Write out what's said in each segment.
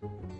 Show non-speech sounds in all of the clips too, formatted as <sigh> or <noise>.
思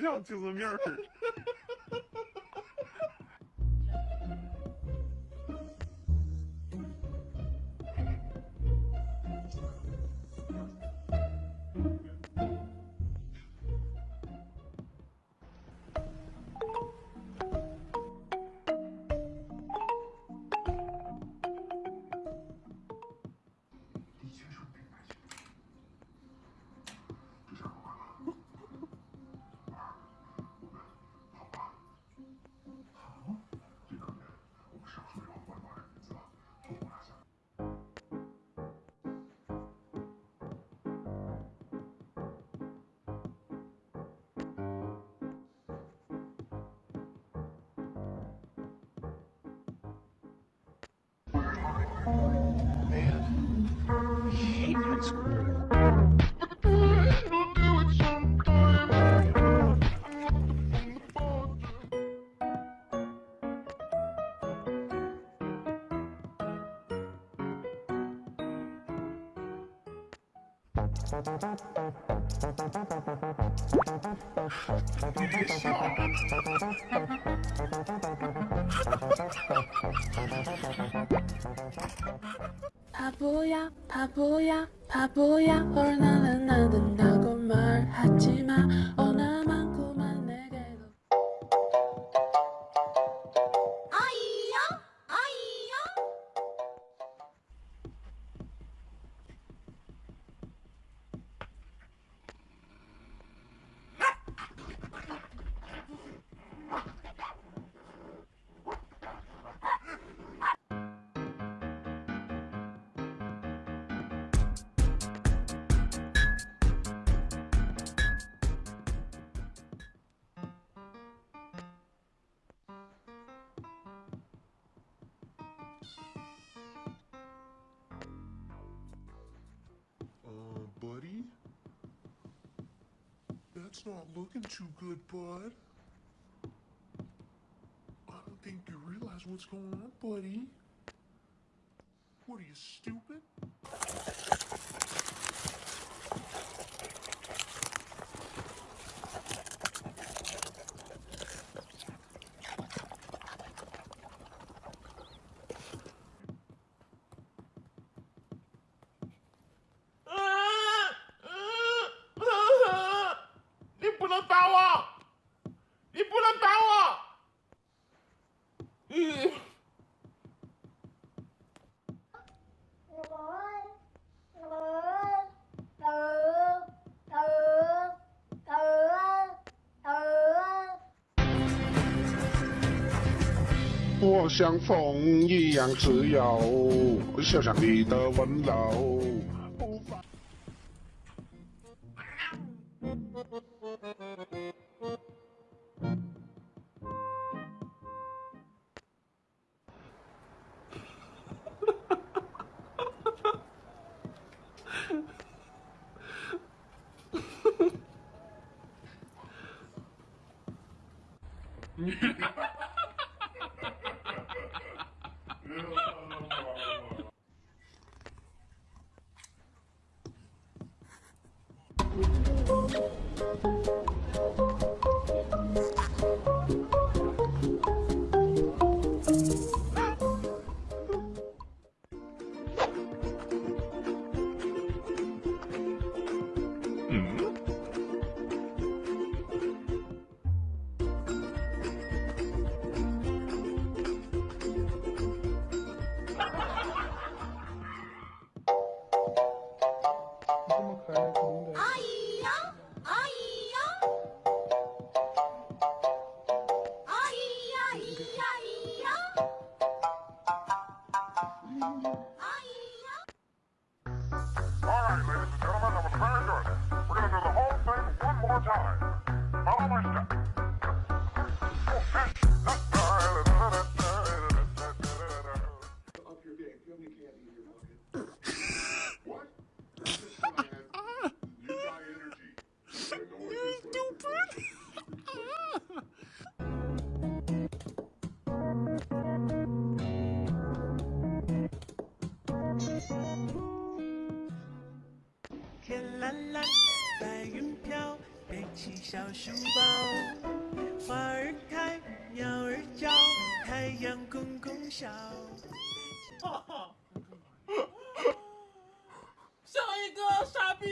像精神病似？的 Man, I hate that school. 바보야 바보야 바보야. 뭘 나는 안 된다고 말하지마. That's not looking too good, bud. I don't think you realize what's going on, buddy. What are you, stupid? 我像风一样自由，就像你的温柔。天蓝蓝，白云飘， 背起小书包，花儿开，鸟儿叫，太阳公公笑。像一个傻逼。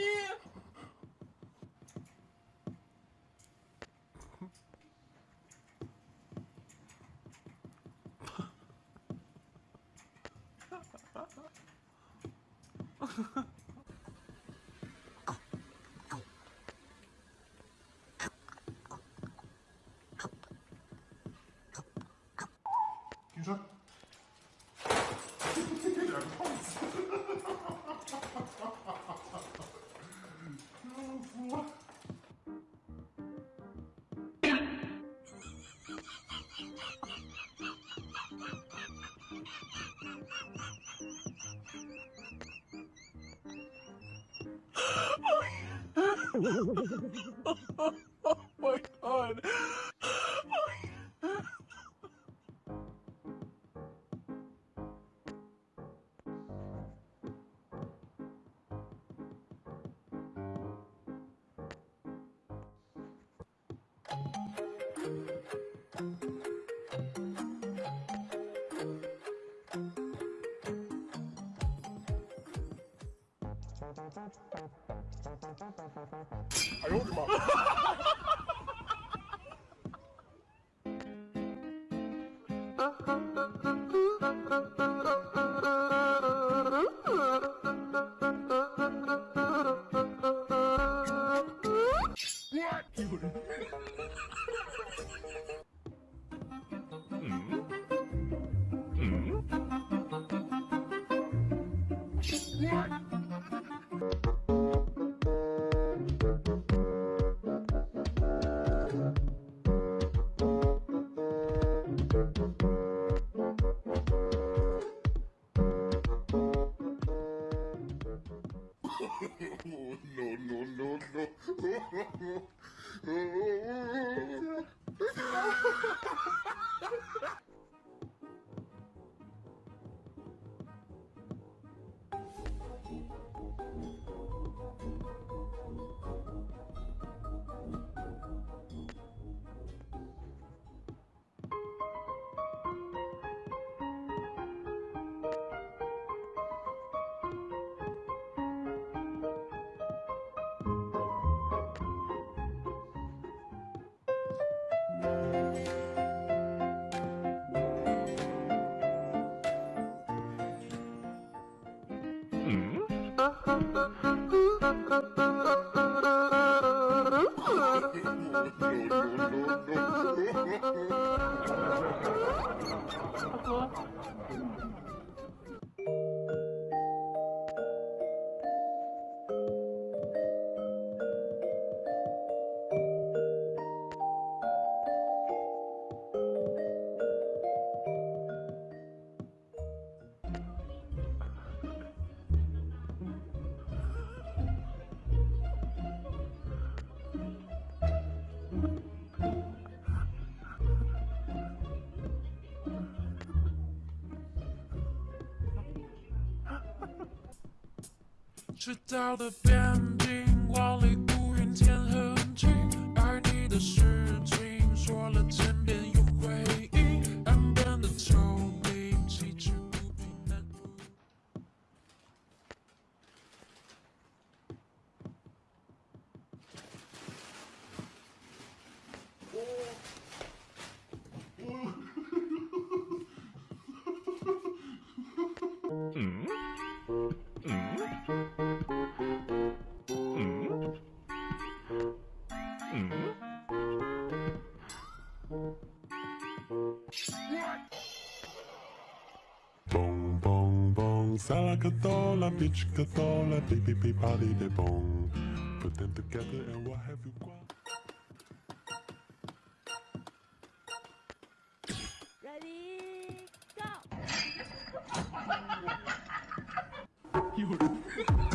你说，这有点讽刺，服了。Oh, 哎呦我的妈！<laughs> no, no, no, no. <laughs> “ Música 赤道的边境，万里 Bong, bong, bong, salakatola, bitch catola, beep, beep, beep, body de bong. Put them together and what have you got? Ready, go! <laughs> you